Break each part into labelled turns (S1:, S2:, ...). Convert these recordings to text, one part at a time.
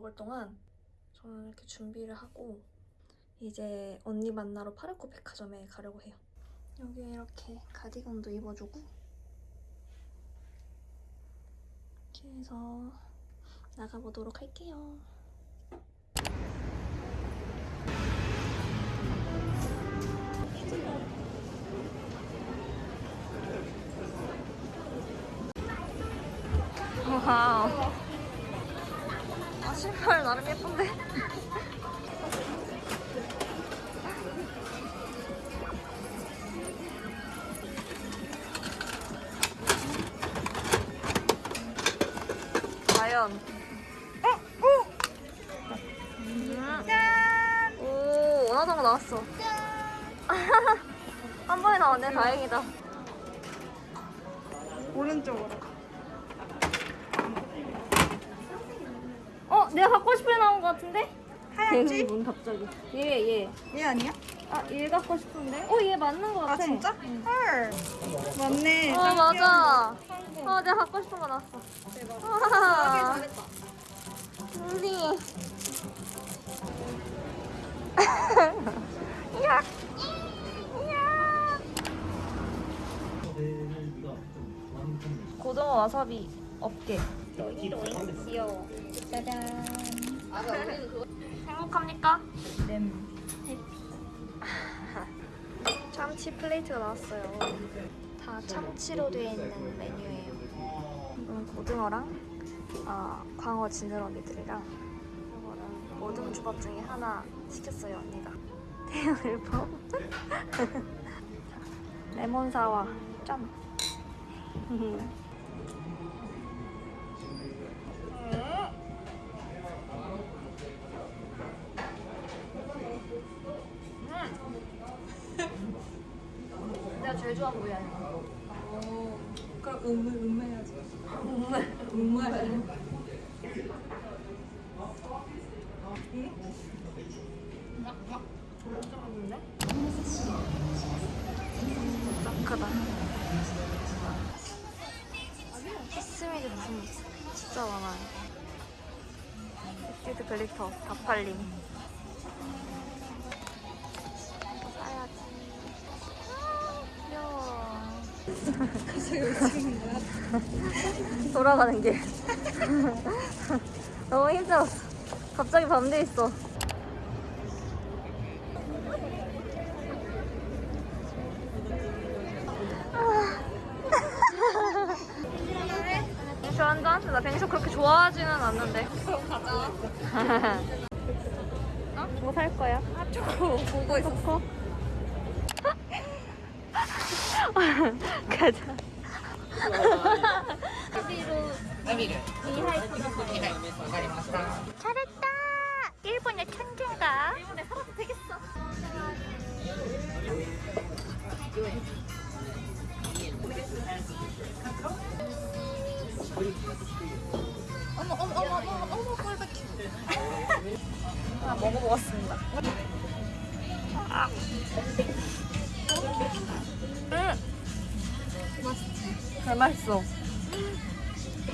S1: 먹을 동안 저는 이렇게 준비를 하고 이제 언니 만나러 파르코 백화점에 가려고 해요. 여기 이렇게 가디건도 입어주고 이렇게 해서 나가보도록 할게요. 와우. 아, 신발 나름 예쁜데? 과연. 짠! 오, 원하던 거 나왔어. 한 번에 나왔네, 다행이다.
S2: 오른쪽으로.
S1: 내가 갖고 싶은 애 나온 거 같은데?
S2: 하얀지?
S1: 문 갑자기. 얘, 얘.
S2: 얘 아니야?
S1: 아, 얘 갖고 싶은데? 어, 얘 맞는
S2: 거아
S1: 같아.
S2: 진짜? 헐. 맞네.
S1: 어, 맞아. 어, 내가 갖고 싶은 거 나왔어.
S2: 대박.
S1: 와.
S2: 잘했다.
S1: 언니. 야. 야. 고등어 와사비 업계. 귀여워. 짜잔. 행복합니까?
S2: 램.
S1: 참치 플레이트가 나왔어요. 다 참치로 되어 있는 메뉴예요. 이건 고등어랑 아, 광어 지느러미들이랑 이거는 모듬 주밥 중에 하나 시켰어요 언니가. 대열범. 레몬 사와 점. 내가 제일 좋아하는 부위 아니야.
S2: 어. 그럼 음메 음메야지. 음메 음메.
S1: 딱 크다. 키스미 제품 진짜 많아요. 립스틱 glitter 다 팔림. 돌아가는 길. 너무 힘들었어. 갑자기 밤돼 있어. 뱅쇼 한 잔? 나 뱅쇼 그렇게 좋아하지는 않는데.
S2: 그럼 가자.
S1: 어? 뭐 살 거야?
S2: 아 저거 보고 있어.
S1: 가자. 잘했다! 일본의 천재가. 잘 맛있어.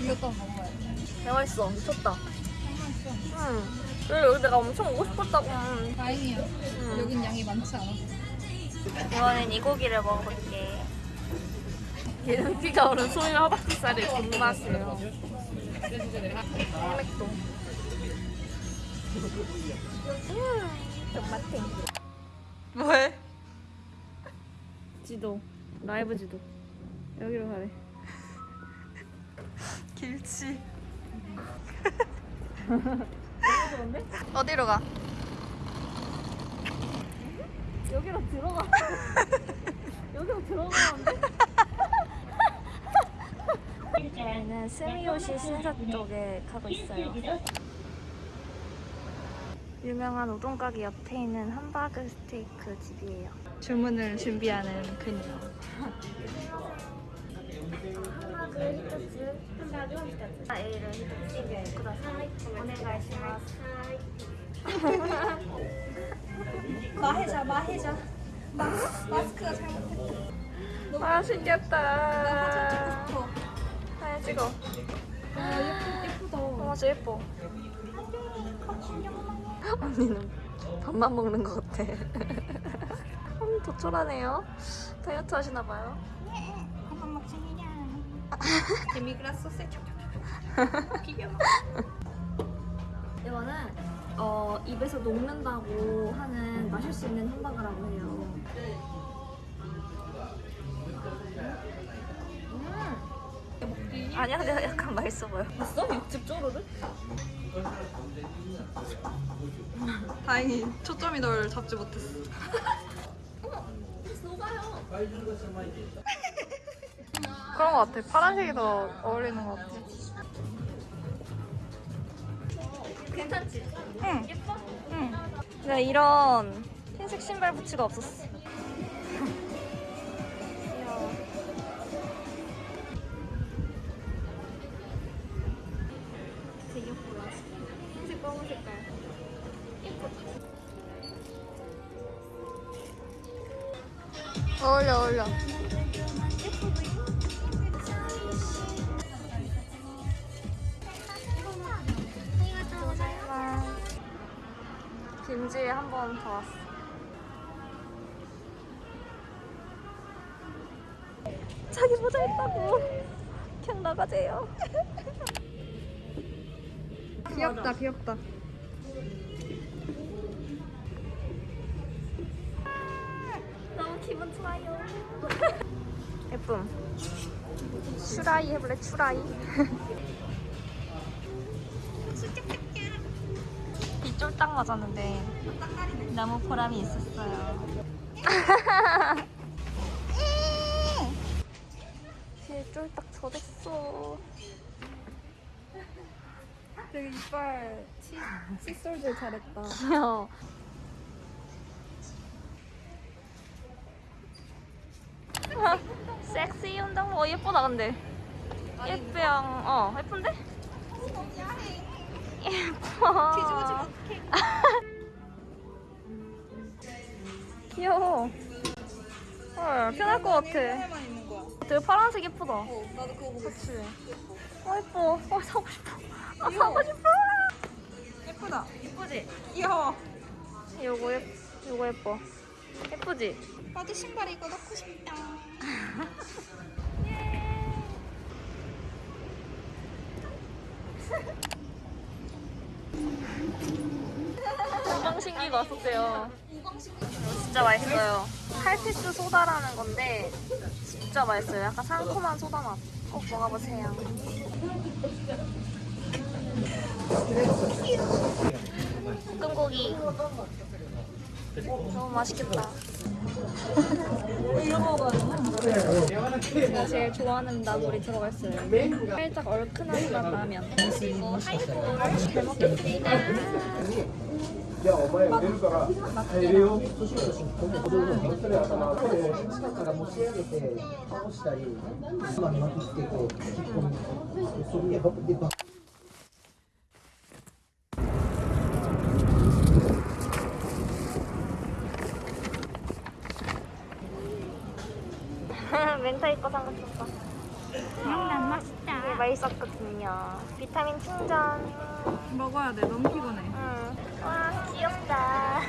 S2: 이것도 한번 먹어야지.
S1: 잘 맛있어. 미쳤다.
S2: 맛있어.
S1: 응. 그리고 여기 내가 엄청 오고 싶었다고. 음.
S2: 다행이야. 여긴 양이 많지 않아.
S1: 이번엔 이 고기를 먹어볼게.
S3: 기름기가 오른 소유 허벅지살의 존맛이에요.
S1: 생맥도. 음, 존맛탱.
S2: 뭐해?
S3: 지도. 라이브 지도. 여기로 가래.
S2: 길치. 어디로 가?
S3: 여기로 들어가. 여기로 들어가면 돼?
S1: 저희는 스미요시 신사 쪽에 가고 있어요. 유명한 우동 가게 옆에 있는 함바그 스테이크 집이에요.
S2: 주문을 준비하는 그녀.
S1: 오네가이시마스.
S2: 마해자 마해자. 마 마스크가 잘못했다.
S1: 맛있겠다.
S2: 나 사진 찍어. 아 예쁘 예쁘다.
S1: 어, 진짜 예뻐. 언니는 밥만 먹는 것 같아. 음, 조촐하네요. 다이어트 하시나 봐요.
S2: 데미그라스 소스 비벼.
S1: 이거는 어, 입에서 녹는다고 하는 마실 수 있는 햄버거라고 해요. 음. 아니야, 근데 약간 맛있어 보여. 있어? 육즙 쪼르르?
S2: 다행히 초점이 널 잡지 못했어. 그런 것 같아. 파란색이 더 어울리는 것 같아.
S1: 괜찮지?
S2: 응.
S1: 예뻐?
S2: 응.
S1: 내가 이런 흰색 신발 부츠가 없었어. 귀여워. 되게 예쁘다. 흰색 검은 색깔. 예쁘다.
S2: 어울려 어울려.
S1: 김지에 한 번 더 왔어. 자기 모자 있다고. 그냥 나가재요.
S2: 귀엽다 귀엽다.
S1: 너무 기분 좋아요. 예쁨. 추라이 해볼래? 추라이. 딱 맞았는데 너무 보람이 있었어요. 비에 쫄딱 젖었어.
S2: 되게 이빨 치, 칫솔질 잘했다.
S1: 귀여워. 섹시 운동 어 예쁘다 근데 예쁘양 어 예쁜데? 예뻐 귀여워 헐 편할 것 같아. 되게 파란색 예쁘다
S2: 어, 나도 그거 보고
S1: 그치 어 예뻐 어 사고 싶어 아 사고 싶어
S2: 예쁘다.
S1: 예쁘지?
S2: 귀여워.
S1: 요거 예 요거 예뻐 예쁘지?
S2: 나도 신발 이거 넣고 싶다.
S1: 우 방신기가 왔었대요. 진짜 맛있어요. 칼피스 소다라는 건데 진짜 맛있어요. 약간 상큼한 소다 맛. 꼭 먹어보세요. 볶음고기. 너무 맛있겠다. 제가 제일 좋아하는 나물이 들어가 있어요. 살짝 얼큰한 맛 나면. 그리고 하이볼을 잘 먹겠습니다.
S4: 야 엄마야 내려 가라. 내려 조심조심
S1: 멘탈 입고 삼각김밥
S2: 난 맛있다
S1: 이게 맛있었거든요. 비타민 충전.
S2: 먹어야 돼. 너무 피곤해.
S1: 응. 와, 귀엽다.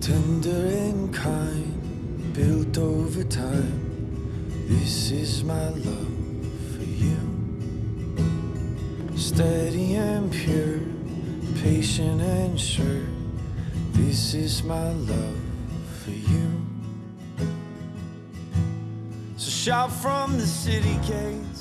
S5: Tender and kind, built over time. This is my love for you. Steady and pure, patient and sure. This is my love for you. So shout from the city gates.